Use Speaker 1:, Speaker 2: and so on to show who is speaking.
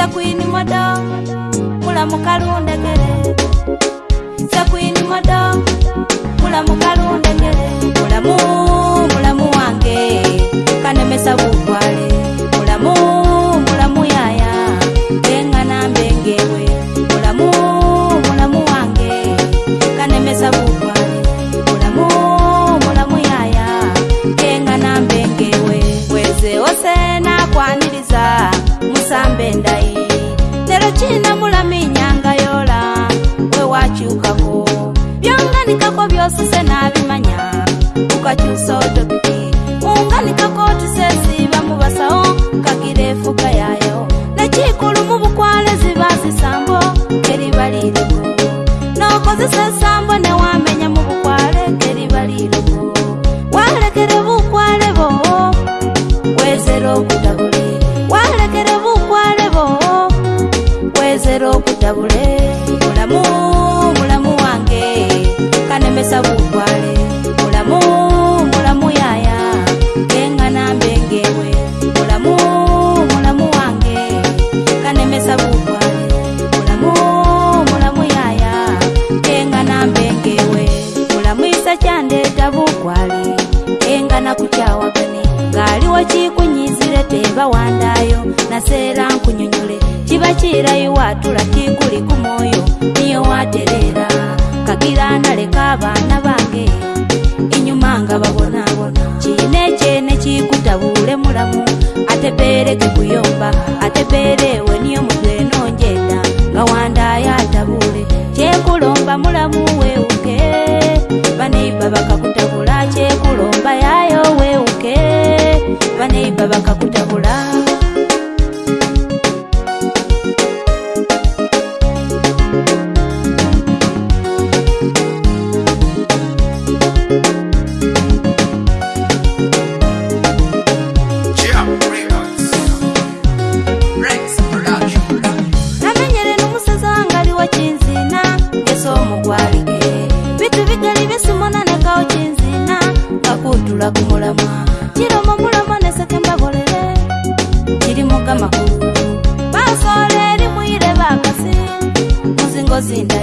Speaker 1: sakwini modo mulamukalundegere sakwini modo but you so ndayo nasera nkunyonyole kibakirayiwa tulaki kuli ku mwoyo niyo waterera kagira ndaleka abaana bange inyuma nga babonabona kiina ekyene kikutabuule mulamu atebere kikuyomba atebere ewe niyo mutwe nongenda nga wandayo atabuule kyekulomba mulamu weuke baneibabakakutabula kyekulomba yayo weuke baneibabakaku kumulama chiloma mulama nesetembavolele chili mukamahulu basoleli mwile bakasi muzingozinda